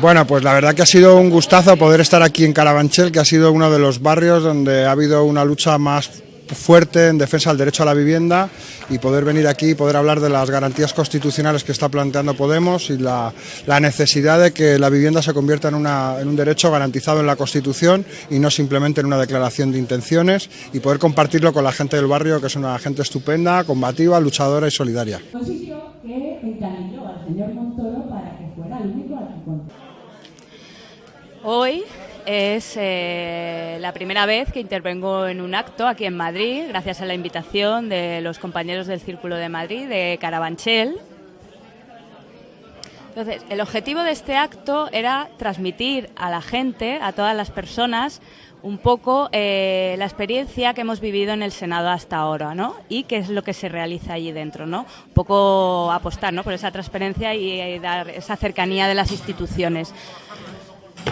Bueno, pues la verdad que ha sido un gustazo poder estar aquí en Carabanchel, que ha sido uno de los barrios donde ha habido una lucha más fuerte en defensa del derecho a la vivienda y poder venir aquí y poder hablar de las garantías constitucionales que está planteando Podemos y la, necesidad de que la vivienda se convierta en, en, un derecho garantizado en la Constitución y no simplemente en una declaración de intenciones y poder compartirlo con la gente del barrio, que es una gente estupenda, combativa, luchadora y solidaria. Hoy es eh, la primera vez que intervengo en un acto aquí en Madrid, gracias a la invitación de los compañeros del Círculo de Madrid, de Carabanchel. Entonces, el objetivo de este acto era transmitir a la gente, a todas las personas, un poco eh, la experiencia que hemos vivido en el Senado hasta ahora, ¿no? Y qué es lo que se realiza allí dentro, ¿no? Un poco apostar, ¿no? Por esa transparencia y, y dar esa cercanía de las instituciones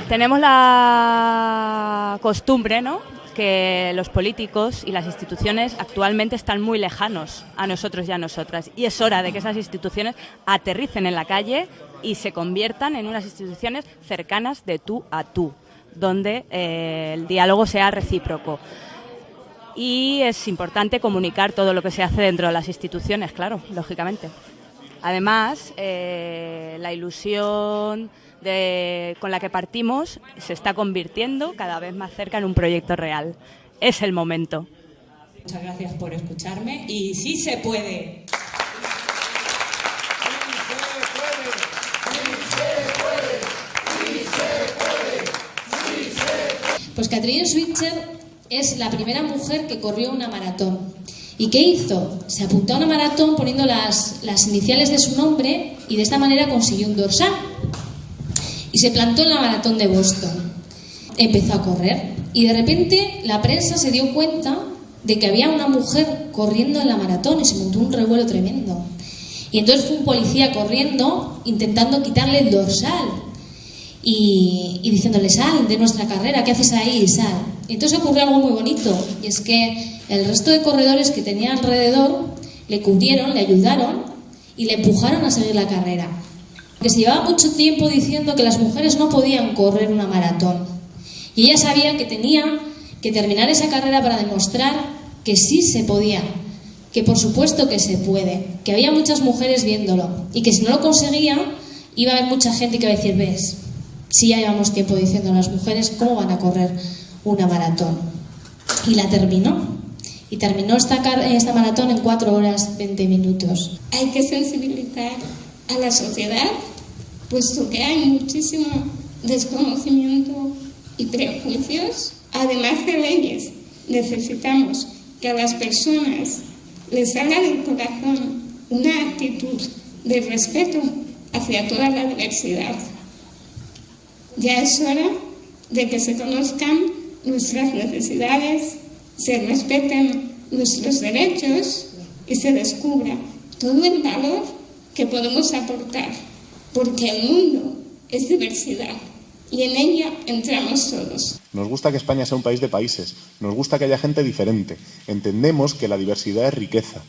tenemos la costumbre, ¿no? Que los políticos y las instituciones actualmente están muy lejanos a nosotros y a nosotras. Y es hora de que esas instituciones aterricen en la calle y se conviertan en unas instituciones cercanas de tú a tú, donde eh, el diálogo sea recíproco. Y es importante comunicar todo lo que se hace dentro de las instituciones, claro, lógicamente. Además, eh, la ilusión con la que partimos se está convirtiendo cada vez más cerca en un proyecto real. Es el momento. Muchas gracias por escucharme y sí se puede. Pues Catherine Switzer es la primera mujer que corrió una maratón. ¿Y qué hizo? Se apuntó a una maratón poniendo las, las iniciales de su nombre y de esta manera consiguió un dorsal y se plantó en la maratón de Boston. Empezó a correr y de repente la prensa se dio cuenta de que había una mujer corriendo en la maratón y se montó un revuelo tremendo. Y entonces fue un policía corriendo intentando quitarle el dorsal y, y diciéndole, sal de nuestra carrera, ¿qué haces ahí? Sal. Entonces ocurrió algo muy bonito y es que el resto de corredores que tenía alrededor le cubrieron, le ayudaron y le empujaron a seguir la carrera que se llevaba mucho tiempo diciendo que las mujeres no podían correr una maratón. Y ella sabía que tenía que terminar esa carrera para demostrar que sí se podía, que por supuesto que se puede, que había muchas mujeres viéndolo y que si no lo conseguía iba a haber mucha gente que iba a decir, ves, si ya llevamos tiempo diciendo a las mujeres cómo van a correr una maratón. Y la terminó. Y terminó esta, esta maratón en 4 horas 20 minutos. Hay que sensibilizar a la sociedad, puesto que hay muchísimo desconocimiento y prejuicios, además de leyes. Necesitamos que a las personas les salga del corazón una actitud de respeto hacia toda la diversidad. Ya es hora de que se conozcan nuestras necesidades, se respeten nuestros derechos y se descubra todo el valor que podemos aportar, porque el mundo es diversidad y en ella entramos todos. Nos gusta que España sea un país de países, nos gusta que haya gente diferente, entendemos que la diversidad es riqueza.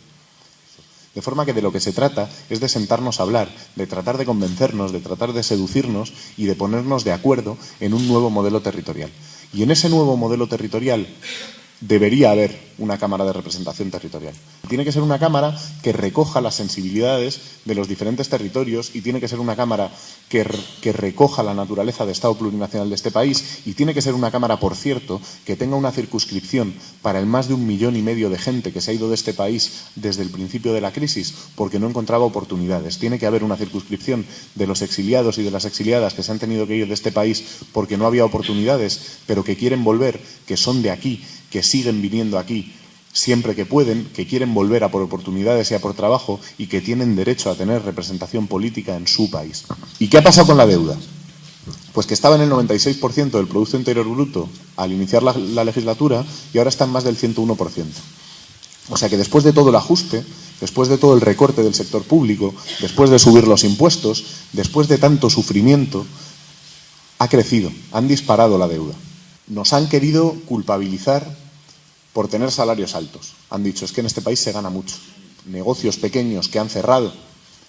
De forma que de lo que se trata es de sentarnos a hablar, de tratar de convencernos, de tratar de seducirnos y de ponernos de acuerdo en un nuevo modelo territorial. Y en ese nuevo modelo territorial debería haber una Cámara de Representación Territorial. Tiene que ser una Cámara que recoja las sensibilidades de los diferentes territorios y tiene que ser una Cámara que, recoja la naturaleza de Estado plurinacional de este país y tiene que ser una Cámara, por cierto, que tenga una circunscripción para el más de un millón y medio de gente que se ha ido de este país desde el principio de la crisis porque no encontraba oportunidades. Tiene que haber una circunscripción de los exiliados y de las exiliadas que se han tenido que ir de este país porque no había oportunidades, pero que quieren volver, que son de aquí, que siguen viniendo aquí siempre que pueden, que quieren volver a por oportunidades y a por trabajo y que tienen derecho a tener representación política en su país. ¿Y qué ha pasado con la deuda? Pues que estaba en el 96% del Producto Interior Bruto al iniciar la, la, legislatura y ahora está en más del 101%. O sea que después de todo el ajuste, después de todo el recorte del sector público, después de subir los impuestos, después de tanto sufrimiento, ha crecido, han disparado la deuda. Nos han querido culpabilizar por tener salarios altos. Han dicho, es que en este país se gana mucho. Negocios pequeños que han cerrado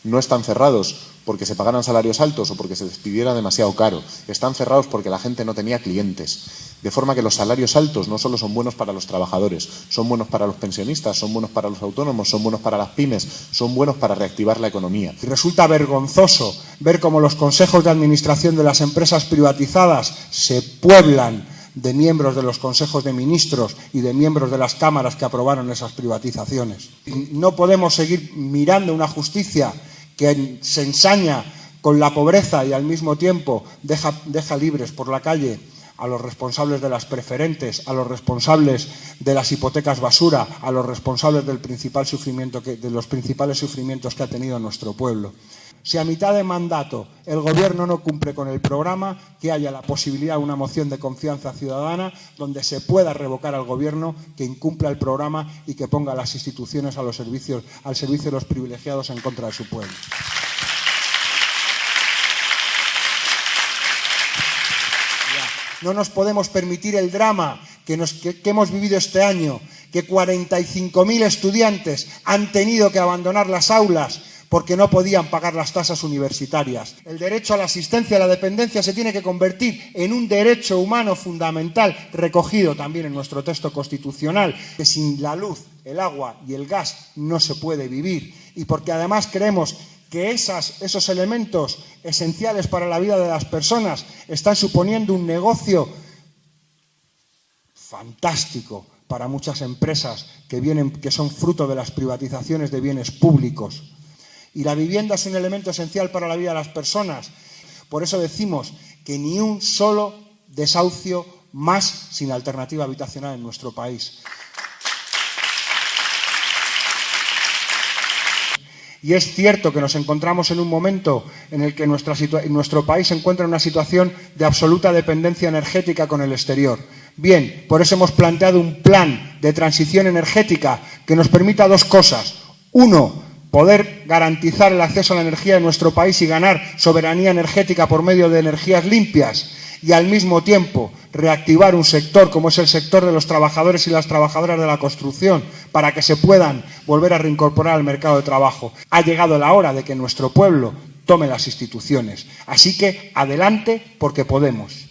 no están cerrados porque se pagaran salarios altos o porque se despidiera demasiado caro. Están cerrados porque la gente no tenía clientes. De forma que los salarios altos no solo son buenos para los trabajadores, son buenos para los pensionistas, son buenos para los autónomos, son buenos para las pymes, son buenos para reactivar la economía. Resulta vergonzoso ver cómo los consejos de administración de las empresas privatizadas se pueblan de miembros de los consejos de ministros y de miembros de las cámaras que aprobaron esas privatizaciones. No podemos seguir mirando una justicia que se ensaña con la pobreza y al mismo tiempo deja, deja libres por la calle a los responsables de las preferentes, a los responsables de las hipotecas basura, a los responsables del principal sufrimiento de los principales sufrimientos que ha tenido nuestro pueblo. Si a mitad de mandato el Gobierno no cumple con el programa, que haya la posibilidad de una moción de confianza ciudadana donde se pueda revocar al Gobierno que incumpla el programa y que ponga las instituciones a los servicios, al servicio de los privilegiados en contra de su pueblo. No nos podemos permitir el drama que, hemos vivido este año, que 45.000 estudiantes han tenido que abandonar las aulas porque no podían pagar las tasas universitarias. El derecho a la asistencia a la dependencia se tiene que convertir en un derecho humano fundamental, recogido también en nuestro texto constitucional, que sin la luz, el agua y el gas no se puede vivir. Y porque además creemos que esos elementos esenciales para la vida de las personas están suponiendo un negocio fantástico para muchas empresas que, vienen, que son fruto de las privatizaciones de bienes públicos. Y la vivienda es un elemento esencial para la vida de las personas. Por eso decimos que ni un solo desahucio más sin alternativa habitacional en nuestro país. Y es cierto que nos encontramos en un momento en el que nuestro país se encuentra en una situación de absoluta dependencia energética con el exterior. Bien, por eso hemos planteado un plan de transición energética que nos permita dos cosas. Uno, poder garantizar el acceso a la energía en nuestro país y ganar soberanía energética por medio de energías limpias y al mismo tiempo reactivar un sector como es el sector de los trabajadores y las trabajadoras de la construcción para que se puedan volver a reincorporar al mercado de trabajo. Ha llegado la hora de que nuestro pueblo tome las instituciones. Así que adelante porque podemos.